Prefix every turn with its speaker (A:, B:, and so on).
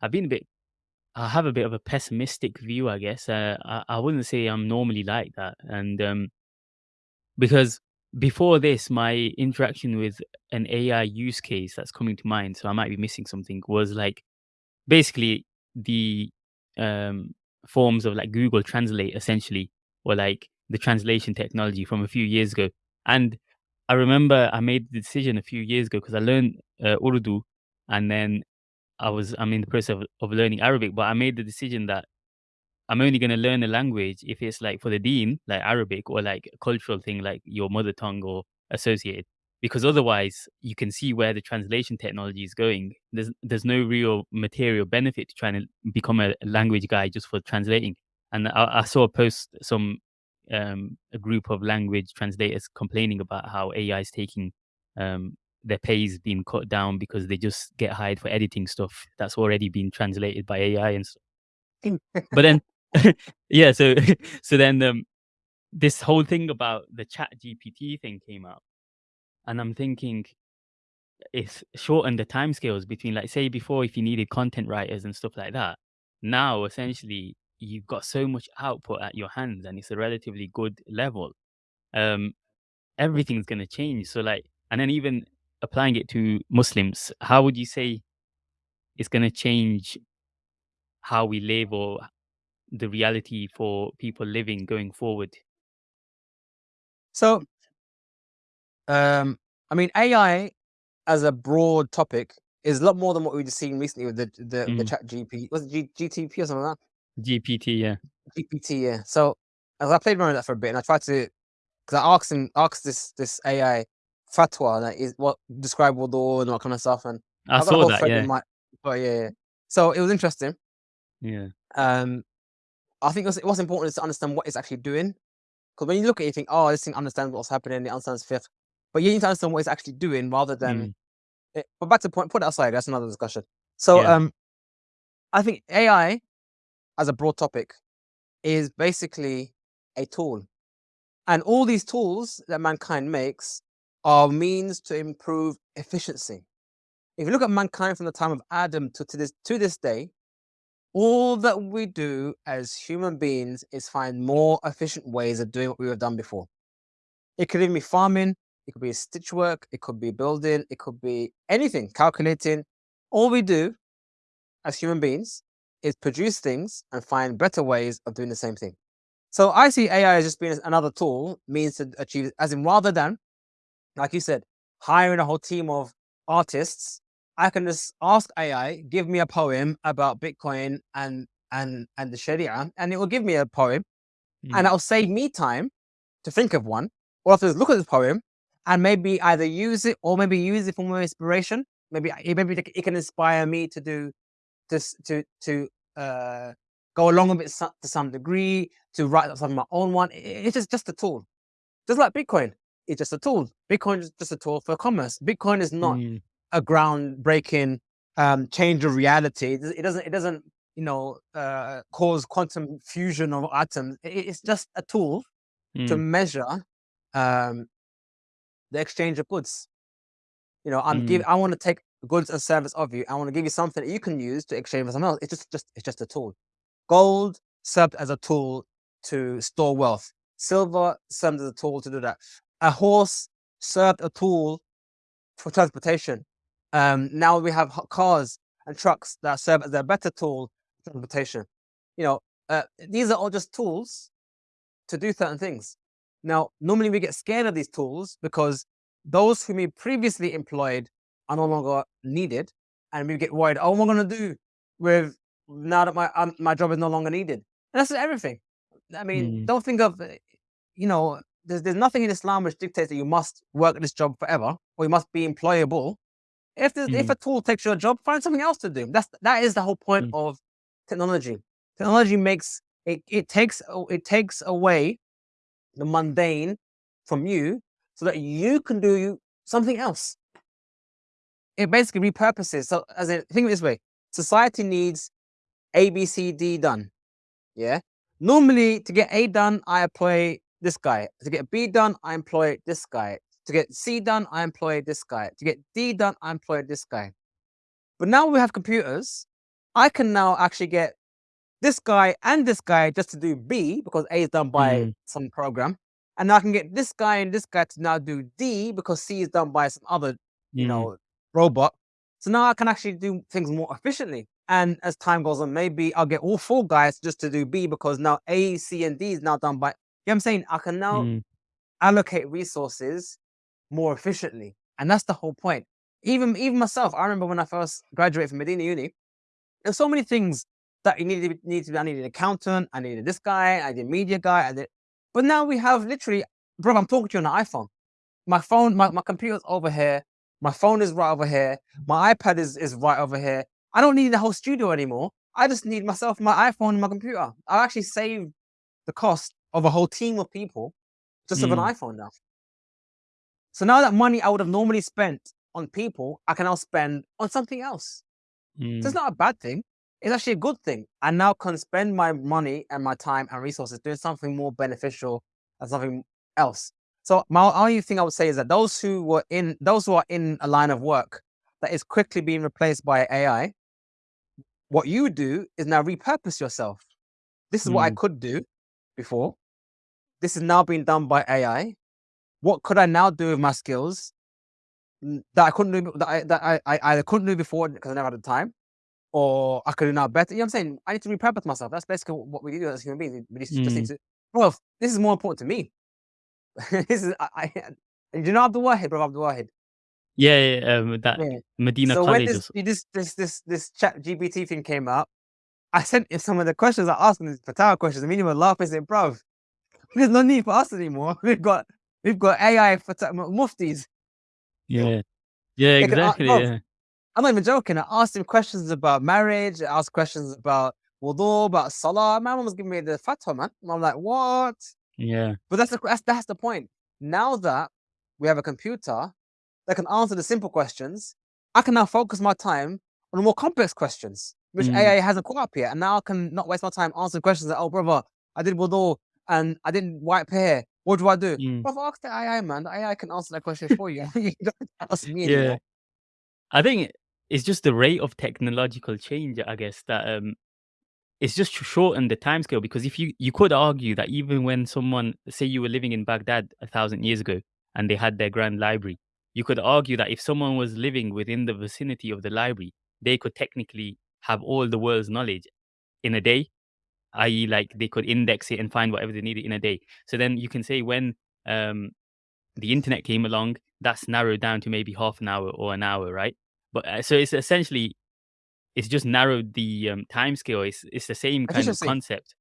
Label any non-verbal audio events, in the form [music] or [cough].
A: I've been a bit I have a bit of a pessimistic view, I guess. Uh, I I wouldn't say I'm normally like that, and um, because before this, my interaction with an AI use case that's coming to mind, so I might be missing something, was like basically the um, forms of like Google Translate essentially, or like the translation technology from a few years ago. And I remember I made the decision a few years ago because I learned uh, Urdu, and then I was I'm in the process of, of learning Arabic, but I made the decision that I'm only gonna learn a language if it's like for the deen, like Arabic, or like a cultural thing like your mother tongue or associated. Because otherwise, you can see where the translation technology is going. There's there's no real material benefit to trying to become a language guy just for translating. And I, I saw a post some um, a group of language translators complaining about how AI is taking um, their pay is being cut down because they just get hired for editing stuff that's already been translated by AI and stuff. But then [laughs] [laughs] yeah, so [laughs] so then um, this whole thing about the Chat GPT thing came up, and I'm thinking it's shortened the timescales between, like, say, before if you needed content writers and stuff like that. Now, essentially, you've got so much output at your hands, and it's a relatively good level. Um, everything's gonna change. So, like, and then even applying it to Muslims, how would you say it's gonna change how we live or the reality for people living going forward?
B: So, um, I mean, AI as a broad topic is a lot more than what we've seen recently with the the, the
A: Mm.
B: chat GP. Was it G, GTP or something like that?
A: GPT, yeah.
B: GPT, yeah. So as I played around with that for a bit and I tried to because I asked him asked this this AI fatwa like is, what describe wudu and all that kind of stuff and
A: I
B: a
A: saw that, yeah.
B: my but yeah, yeah. So it was interesting.
A: Yeah.
B: Um I think what's, what's important is to understand what it's actually doing. Because when you look at it, you think, oh, this thing understands what's happening, it understands fiqh. But you need to understand what it's actually doing rather than
A: Mm.
B: it, but back to the point, put it aside, that's another discussion. So
A: Yeah.
B: um I think AI as a broad topic is basically a tool. And all these tools that mankind makes are means to improve efficiency. If you look at mankind from the time of Adam to, to this to this day, all that we do as human beings is find more efficient ways of doing what we have done before. It could even be farming, it could be stitch work, it could be building, it could be anything, calculating. All we do as human beings is produce things and find better ways of doing the same thing. So I see AI as just being another tool, means to achieve, as in rather than, like you said, hiring a whole team of artists, I can just ask AI, give me a poem about Bitcoin and and and the Sharia, and it will give me a poem, and
A: Mm.
B: that'll save me time to think of one, or if look at this poem and maybe either use it or maybe use it for more inspiration. Maybe maybe it can inspire me to do this to to uh, go along with it to some degree to write something my own one. It's just just a tool, just like Bitcoin. It's just a tool. Bitcoin is just a tool for commerce. Bitcoin is not
A: Mm.
B: a groundbreaking um, change of reality. It doesn't. It doesn't. You know, uh, cause quantum fusion of atoms. It's just a tool to
A: Mm.
B: measure um, the exchange of goods. You know, I'm give.
A: Mm.
B: I want to take goods and service of you. I want to give you something that you can use to exchange for something else. It's just, just, it's just a tool. Gold served as a tool to store wealth. Silver served as a tool to do that. A horse served a tool for transportation. Um, now we have cars and trucks that serve as a better tool for transportation. You know, uh, these are all just tools to do certain things. Now, normally we get scared of these tools because those whom we previously employed are no longer needed, and we get worried. Oh, what am I going to do with now that my um, my job is no longer needed? And that's everything. I mean,
A: Mm.
B: don't think of you know. There's there's nothing in Islam which dictates that you must work at this job forever or you must be employable. If there's, if
A: Mm.
B: a tool takes your job, find something else to do. That's that is the whole point
A: Mm.
B: of technology. Technology makes it it takes it takes away the mundane from you so that you can do something else. It basically repurposes. So, as in, think of it this way society needs A, B, C, D done. Yeah. Normally, to get A done, I employ this guy. To get B done, I employ this guy. To get C done, I employ this guy. To get D done, I employ this guy. But now we have computers. I can now actually get this guy and this guy just to do B because A is done by
A: Mm.
B: some program. And now I can get this guy and this guy to now do D because C is done by some other, you
A: Mm.
B: know, robot. So now I can actually do things more efficiently. And as time goes on, maybe I'll get all four guys just to do B because now A, C, and D is now done by. You know what I'm saying? I can now
A: Mm.
B: allocate resources more efficiently. And that's the whole point. Even even myself, I remember when I first graduated from Medina Uni, there's so many things that you needed to be, need to be. I needed an accountant, I needed this guy, I did media guy, I did. But now we have literally, bro. I'm talking to you on an iPhone. My phone, my, my computer's over here. My phone is right over here. My iPad is is right over here. I don't need the whole studio anymore. I just need myself, my iPhone, and my computer. I actually saved the cost of a whole team of people just with an
A: Mm.
B: iPhone now. So now that money I would have normally spent on people, I can now spend on something else. So it's
A: Mm.
B: not a bad thing. It's actually a good thing. I now can spend my money and my time and resources doing something more beneficial and something else. So my only thing I would say is that those who were in those who are in a line of work that is quickly being replaced by AI, what you do is now repurpose yourself. This is what I
A: Mm.
B: could do before. This is now being done by AI. What could I now do with my skills mm, that I couldn't do that I that I, I either couldn't do before because I never had the time, or I could do now better. You know what I'm saying? I need to repurpose myself. That's basically what we do as human beings. We just, just need
A: Mm.
B: to. Bro, this is more important to me. [laughs] this is I. I do you know Abdul Wahid, bro? Abdul Wahid.
A: Yeah, yeah, yeah, um, that
B: Yeah.
A: Medina
B: So when
A: College or
B: this this this this this chat GPT thing came out, I sent him some of the questions I asked him, these Fatah questions. I mean, he was laughing, saying, "Bro, there's no need for us anymore. [laughs] We've got we've got AI Fatah muftis.
A: Yeah. Yeah,
B: They can, a-
A: exactly,
B: bro,
A: yeah.
B: I'm not even joking. I asked him questions about marriage. I asked questions about wudu, about salah. My mom was giving me the fatwa, man. And I'm like, what?
A: Yeah.
B: But that's the that's, that's the point. Now that we have a computer that can answer the simple questions, I can now focus my time on more complex questions, which
A: Mm.
B: AI hasn't caught up yet. And now I can not waste my time answering questions like, oh, brother, I did wudu and I didn't wipe hair. What do I do?
A: Mm.
B: Brother, ask the AI, man. The AI can answer that question for you. [laughs] you don't ask me
A: Yeah.
B: anymore.
A: I think it's just the rate of technological change, I guess, that um it's just sh- shortened the timescale because if you you could argue that even when someone say you were living in Baghdad a thousand years ago and they had their grand library, you could argue that if someone was living within the vicinity of the library, they could technically have all the world's knowledge in a day, i.e., like they could index it and find whatever they needed in a day. So then you can say when um the internet came along, that's narrowed down to maybe half an hour or an hour, right? But uh, so it's essentially it's just narrowed the um, time scale. It's it's the same kind of concept.